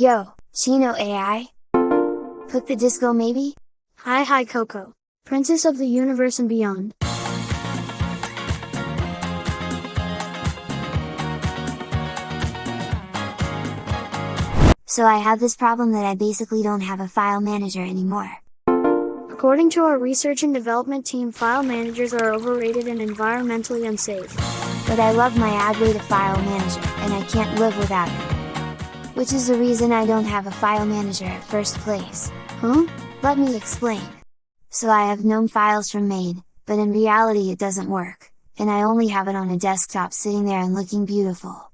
Yo, Chino AI? Put the disco maybe? Hi hi Coco, Princess of the Universe and beyond. So I have this problem that I basically don't have a file manager anymore. According to our research and development team file managers are overrated and environmentally unsafe. But I love my Adwaita file manager, and I can't live without it. Which is the reason I don't have a file manager at first place. Huh? Let me explain. So I have GNOME files from main, but in reality it doesn't work, and I only have it on a desktop sitting there and looking beautiful.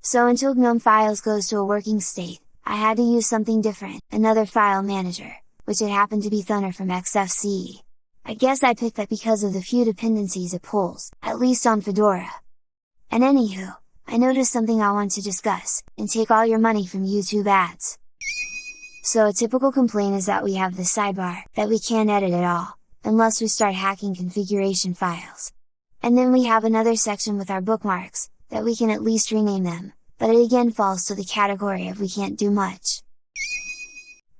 So until GNOME files goes to a working state, I had to use something different, another file manager, which it happened to be Thunar from XFCE. I guess I picked that because of the few dependencies it pulls, at least on Fedora. And anywho, I noticed something I want to discuss, and take all your money from YouTube ads. So a typical complaint is that we have the sidebar, that we can't edit at all, unless we start hacking configuration files. And then we have another section with our bookmarks, that we can at least rename them, but it again falls to the category of we can't do much.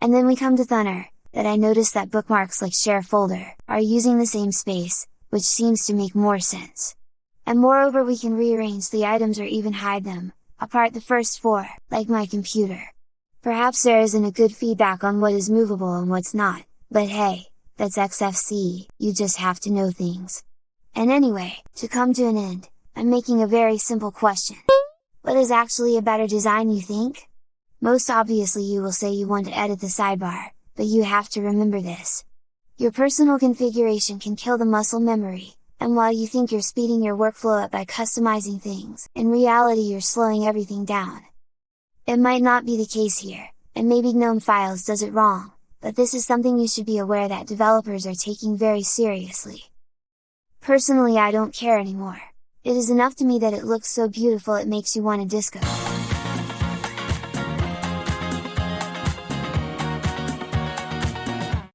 And then we come to Thunar, that I noticed that bookmarks like share folder, are using the same space, which seems to make more sense. And moreover we can rearrange the items or even hide them, apart the first four, like my computer. Perhaps there isn't a good feedback on what is movable and what's not, but hey, that's XFCE, you just have to know things. And anyway, to come to an end, I'm making a very simple question. What is actually a better design you think? Most obviously you will say you want to edit the sidebar, but you have to remember this. Your personal configuration can kill the muscle memory, and while you think you're speeding your workflow up by customizing things, in reality you're slowing everything down. It might not be the case here, and maybe GNOME Files does it wrong, but this is something you should be aware that developers are taking very seriously. Personally I don't care anymore, it is enough to me that it looks so beautiful it makes you want to disco.